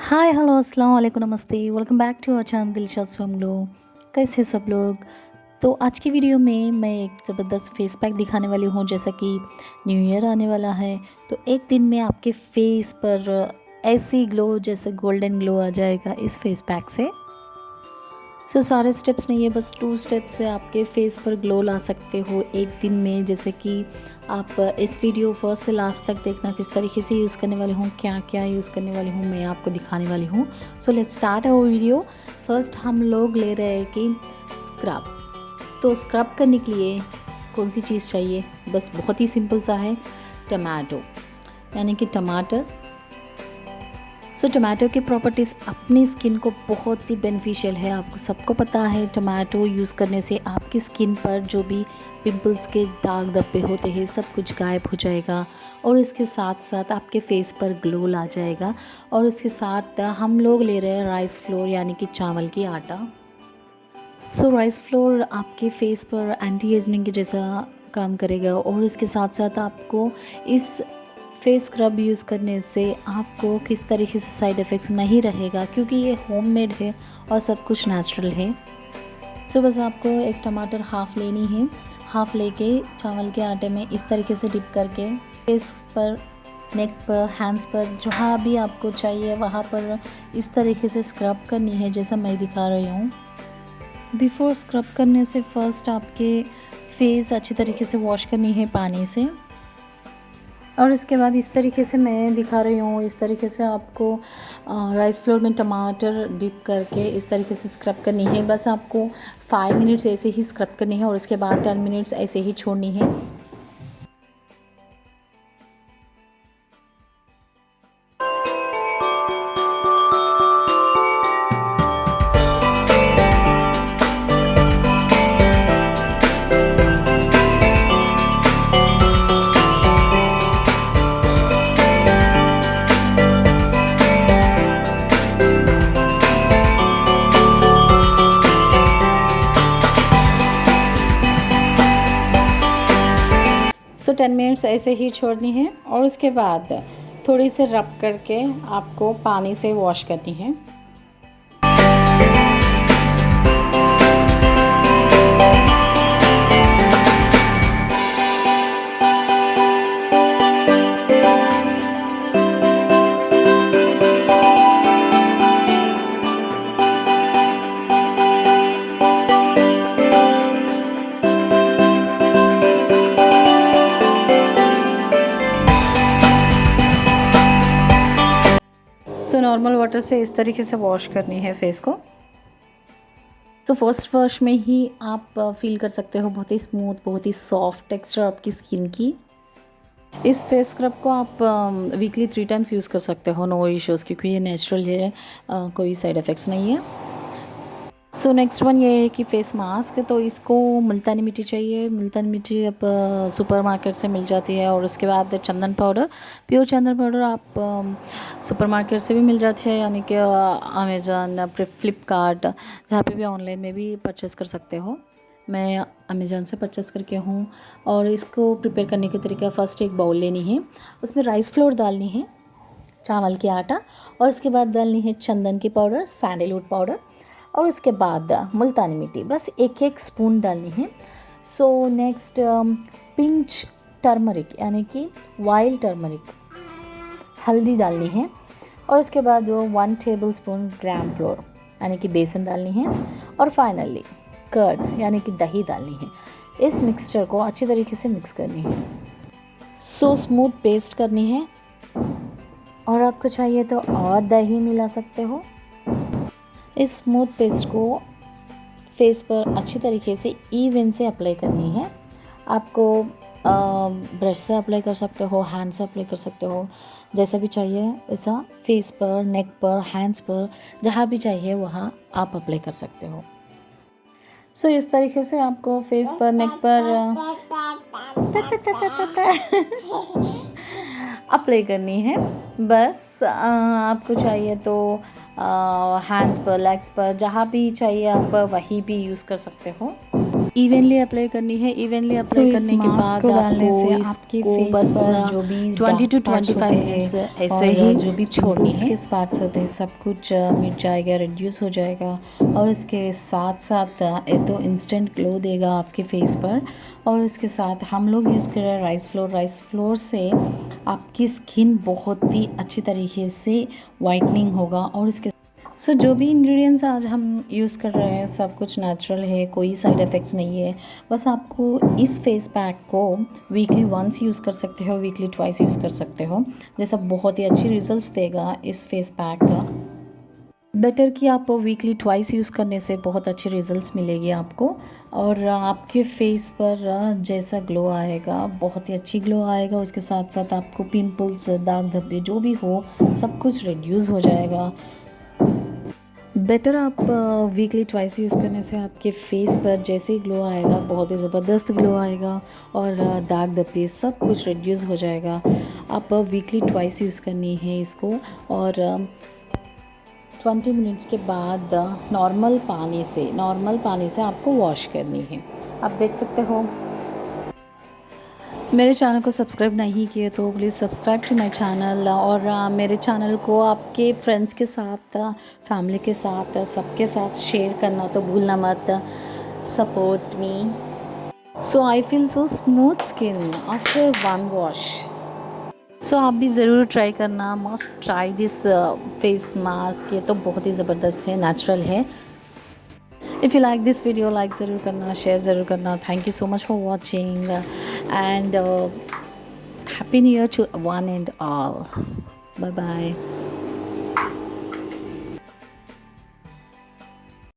Hi hello अस्सलाम वालेकुम नमस्ते welcome back to our channel Dilshad स्वम लोग कैसे सब लोग? तो आज की वीडियो में मैं एक ज़बरदस्त फेस पैक दिखाने वाली हूँ, जैसा कि न्यू ईयर आने वाला है। तो एक दिन में आपके फेस पर ऐसी ग्लो जैसे गोल्डन ग्लो आ जाएगा इस फेस पैक से। सो so, सारे स्टेप्स नहीं है बस टू स्टेप्स से आपके फेस पर ग्लो ला सकते हो एक दिन में। जैसे कि आप इस वीडियो फ़र्स्ट से लास्ट तक देखना किस तरीके से यूज़ करने वाली हूँ क्या क्या यूज़ करने वाली हूँ मैं आपको दिखाने वाली हूँ। So let's start our video first हम लोग ले रहे हैं कि स्क्रब तो स्क्रब करने के लिए कौन सी चीज़ चाहिए? बस बहुत ही सिंपल सा है टमाटो यानी कि टमाटर सो so, टमाटो की प्रॉपर्टीज़ अपनी स्किन को बहुत ही बेनिफिशियल है। आपको सबको पता है टमाटो यूज़ करने से आपकी स्किन पर जो भी पिंपल्स के दाग धब्बे होते हैं सब कुछ गायब हो जाएगा और इसके साथ साथ आपके फेस पर ग्लो ला जाएगा और इसके साथ हम लोग ले रहे हैं राइस फ्लोर यानी कि चावल की आटा। सो so, राइस फ्लोर आपके फेस पर एंटी एजनिंग के जैसा काम करेगा और इसके साथ साथ आपको इस फेस स्क्रब यूज़ करने से आपको किस तरीके से साइड इफ़ेक्ट्स नहीं रहेगा, क्योंकि ये होममेड है और सब कुछ नेचुरल है। सो बस आपको एक टमाटर हाफ़ लेनी है। हाफ़ लेके चावल के आटे में इस तरीके से डिप करके फेस पर नेक पर हैंड्स पर, जहाँ भी आपको चाहिए, वहाँ पर इस तरीके से स्क्रब करनी है, जैसा मैं दिखा रही हूँ। बिफ़ोर स्क्रब करने से फ़र्स्ट आपके फेस अच्छी तरीके से वॉश करनी है पानी से। और इसके बाद इस तरीके से मैं दिखा रही हूँ, इस तरीके से आपको राइस फ्लोर में टमाटर डिप करके इस तरीके से स्क्रब करनी है। बस आपको फाइव मिनट्स ऐसे ही स्क्रब करनी है और उसके बाद टेन मिनट्स ऐसे ही छोड़नी है। सो टेन मिनट्स ऐसे ही छोड़नी है और उसके बाद थोड़ी सी रब करके आपको पानी से वॉश करनी है। सो नॉर्मल वाटर से इस तरीके से वॉश करनी है फेस को। सो फ़र्स्ट वॉश में ही आप फील कर सकते हो बहुत ही स्मूथ बहुत ही सॉफ्ट टेक्सचर आपकी स्किन की। इस फेस स्क्रब को आप वीकली थ्री टाइम्स यूज़ कर सकते हो नो इश्यूज़ क्योंकि ये नेचुरल है कोई साइड इफ़ेक्ट्स नहीं है। सो नेक्स्ट वन ये है कि फेस मास्क तो इसको मुल्तानी मिट्टी चाहिए। मुल्तानी मिट्टी अब सुपर मार्केट से मिल जाती है और उसके बाद चंदन पाउडर प्योर चंदन पाउडर आप सुपर मार्केट से भी मिल जाती है, यानी कि अमेज़न फ्लिपकार्ट जहाँ पे भी ऑनलाइन में भी परचेस कर सकते हो। मैं अमेज़न से परचेस करके हूँ और इसको प्रिपेयर करने के तरीका फ़र्स्ट एक बाउल लेनी है। उसमें राइस फ्लोर डालनी है, चावल की आटा और उसके बाद डालनी है चंदन की पाउडर सैंडलवुड पाउडर और उसके बाद मुल्तानी मिट्टी। बस एक एक स्पून डालनी है। सो नेक्स्ट पिंच टर्मरिक यानी कि वाइल्ड टर्मरिक हल्दी डालनी है। और उसके बाद वो one tablespoon gram flour यानी कि बेसन डालनी है। और फाइनली कर्ड यानी कि दही डालनी है। इस मिक्सचर को अच्छी तरीके से मिक्स करनी है। सो स्मूथ पेस्ट करनी है। और आपको चाहिए तो और दही मिला सकते हो। इस स्मूथ पेस्ट को फेस पर अच्छी तरीके से इवन से अप्लाई करनी है। आपको ब्रश से अप्लाई कर सकते हो हैंड से अप्लाई कर सकते हो जैसा भी चाहिए ऐसा फेस पर नेक पर हैंड्स पर जहाँ भी चाहिए वहाँ आप अप्लाई कर सकते हो। सो so, इस तरीके से आपको फेस पर नेक पर अप्लाई करनी है। बस आपको चाहिए तो हैंड्स पर लेग्स पर जहाँ भी चाहिए आप वहीं भी यूज़ कर सकते हो। इवनली अप्लाई करनी है। इवनली अप्लाई करने के बाद डालने से आपकी फेस बस जो भी twenty two twenty five minutes ऐसे ही जो भी छोड़नी है स्पार्ट्स होते हैं सब कुछ मिट जाएगा रिड्यूस हो जाएगा और इसके साथ साथ ये तो इंस्टेंट ग्लो देगा आपके फेस पर और इसके साथ हम लोग यूज़ कर रहे हैं राइस फ्लोर राइस फ्लोर से आपकी स्किन बहुत ही अच्छी तरीके से वाइटनिंग होगा और इसके सो so, जो भी इंग्रेडिएंट्स आज हम यूज़ कर रहे हैं सब कुछ नेचुरल है कोई साइड इफ़ेक्ट्स नहीं है। बस आपको इस फेस पैक को वीकली वंस यूज़ कर सकते हो वीकली ट्वाइस यूज़ कर सकते हो। जैसा बहुत ही अच्छी रिजल्ट्स देगा इस फेस पैक का। बेटर कि आप वीकली ट्वाइस यूज़ करने से बहुत अच्छे रिजल्ट्स मिलेगी आपको। और आपके फेस पर जैसा ग्लो आएगा, बहुत ही अच्छी ग्लो आएगा। उसके साथ साथ आपको पिंपल्स दाग धब्बे जो भी हो, सब कुछ रिड्यूस हो जाएगा। बेटर आप वीकली ट्वाइस यूज़ करने से आपके फेस पर जैसे ही ग्लो आएगा, बहुत ही ज़बरदस्त ग्लो आएगा। और दाग धब्बे सब कुछ रिड्यूस हो जाएगा। आप वीकली ट्वाइस यूज़ करनी है इसको। और ट्वेंटी मिनट्स के बाद नॉर्मल पानी से, नॉर्मल पानी से आपको वॉश करनी है। आप देख सकते हो। मेरे चैनल को सब्सक्राइब नहीं किए तो please subscribe to my channel और मेरे चैनल को आपके फ्रेंड्स के साथ फैमिली के साथ सबके साथ शेयर करना तो भूलना मत। Support me so I feel so smooth skin after one wash so so, आप भी ज़रूर ट्राई करना must try this face mask ये तो बहुत ही ज़बरदस्त है नेचुरल है। If you like this video like ज़रूर करना शेयर ज़रूर करना। Thank you so much for watching and happy new year to one and all bye bye